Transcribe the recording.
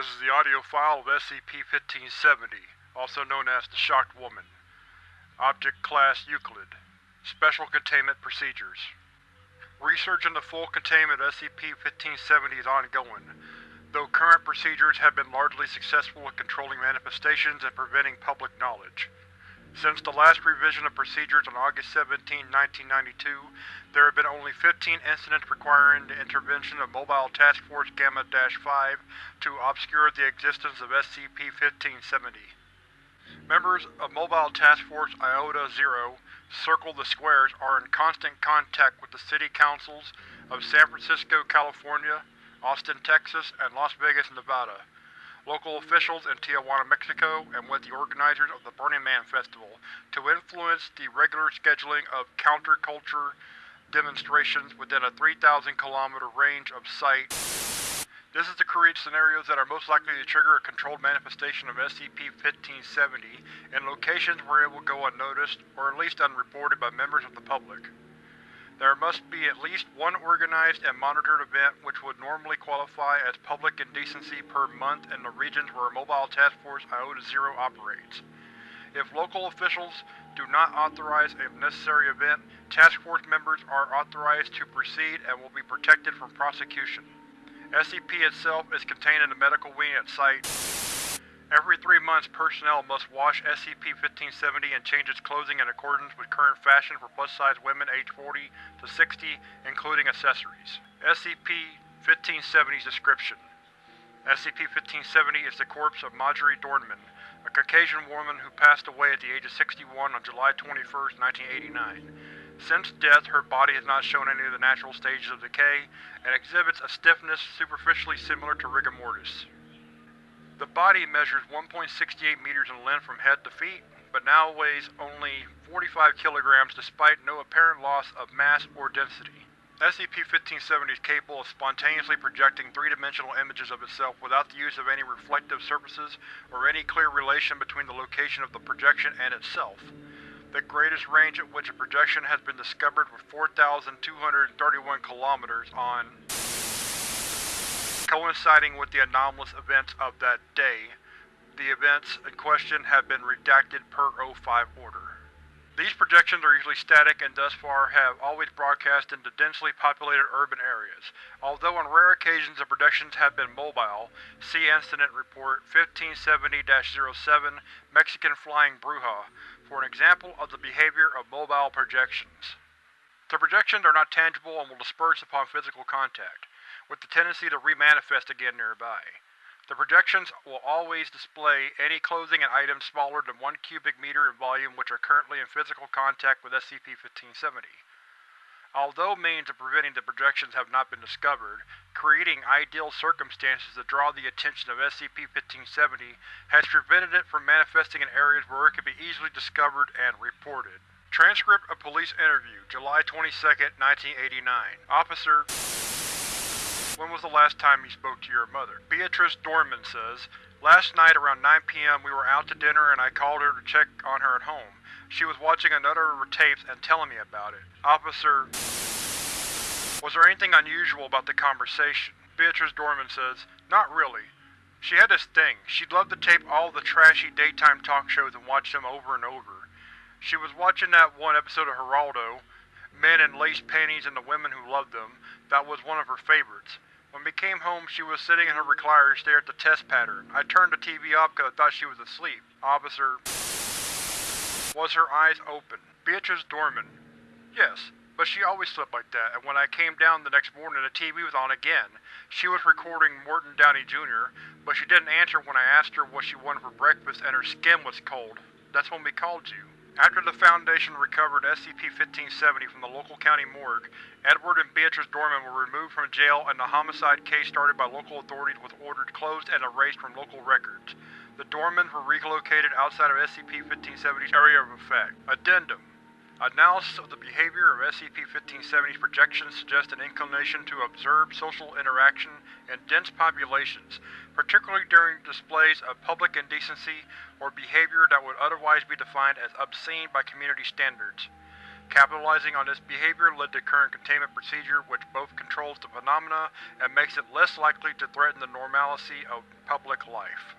This is the audio file of SCP-1570, also known as the Shocked Woman. Object Class Euclid. Special Containment Procedures Research into full containment of SCP-1570 is ongoing, though current procedures have been largely successful in controlling manifestations and preventing public knowledge. Since the last revision of procedures on August 17, 1992, there have been only 15 incidents requiring the intervention of Mobile Task Force Gamma-5 to obscure the existence of SCP-1570. Members of Mobile Task Force Iota-Zero, Circle the Squares, are in constant contact with the city councils of San Francisco, California, Austin, Texas, and Las Vegas, Nevada local officials in Tijuana, Mexico, and with the organizers of the Burning Man Festival to influence the regular scheduling of counterculture demonstrations within a 3,000 kilometer range of site. This is to create scenarios that are most likely to trigger a controlled manifestation of SCP-1570 in locations where it will go unnoticed, or at least unreported by members of the public. There must be at least one organized and monitored event which would normally qualify as public indecency per month in the regions where Mobile Task Force Iota-Zero operates. If local officials do not authorize a necessary event, Task Force members are authorized to proceed and will be protected from prosecution. SCP itself is contained in the medical wing at site. Every three months, personnel must wash SCP-1570 and change its clothing in accordance with current fashion for plus-size women aged 40 to 60, including accessories. SCP-1570's description: SCP-1570 is the corpse of Marjorie Dornman, a Caucasian woman who passed away at the age of 61 on July 21, 1989. Since death, her body has not shown any of the natural stages of decay, and exhibits a stiffness superficially similar to rigor mortis. The body measures 1.68 meters in length from head to feet, but now weighs only 45 kilograms despite no apparent loss of mass or density. SCP-1570 is capable of spontaneously projecting three-dimensional images of itself without the use of any reflective surfaces or any clear relation between the location of the projection and itself. The greatest range at which a projection has been discovered was 4,231 kilometers on coinciding with the anomalous events of that day. The events in question have been redacted per O5 order. These projections are usually static and thus far have always broadcast into densely populated urban areas, although on rare occasions the projections have been mobile. See Incident Report 1570-07 Mexican Flying Bruja for an example of the behavior of mobile projections. The projections are not tangible and will disperse upon physical contact with the tendency to remanifest again nearby. The projections will always display any clothing and items smaller than 1 cubic meter in volume which are currently in physical contact with SCP-1570. Although means of preventing the projections have not been discovered, creating ideal circumstances to draw the attention of SCP-1570 has prevented it from manifesting in areas where it could be easily discovered and reported. Transcript of Police Interview, July 22, 1989 Officer when was the last time you spoke to your mother? Beatrice Dorman says, Last night around 9 p.m. we were out to dinner and I called her to check on her at home. She was watching another of her tapes and telling me about it. Officer, was there anything unusual about the conversation? Beatrice Dorman says, Not really. She had this thing. She'd love to tape all the trashy daytime talk shows and watch them over and over. She was watching that one episode of Geraldo, Men in Lace Panties and the Women Who Loved Them. That was one of her favorites. When we came home, she was sitting in her recliner staring at the test pattern. I turned the TV off because I thought she was asleep. Officer. Was her eyes open? Beatrice Dorman. Yes, but she always slept like that, and when I came down the next morning, the TV was on again. She was recording Morton Downey Jr., but she didn't answer when I asked her what she wanted for breakfast, and her skin was cold. That's when we called you. After the Foundation recovered SCP-1570 from the local county morgue, Edward and Beatrice Dorman were removed from jail and the homicide case started by local authorities was ordered closed and erased from local records. The Dormans were relocated outside of SCP-1570's area of effect. Addendum Analysis of the behavior of SCP-1570's projections suggests an inclination to observe social interaction in dense populations, particularly during displays of public indecency or behavior that would otherwise be defined as obscene by community standards. Capitalizing on this behavior led to current containment procedure which both controls the phenomena and makes it less likely to threaten the normalcy of public life.